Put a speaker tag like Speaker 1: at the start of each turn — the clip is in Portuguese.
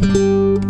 Speaker 1: Música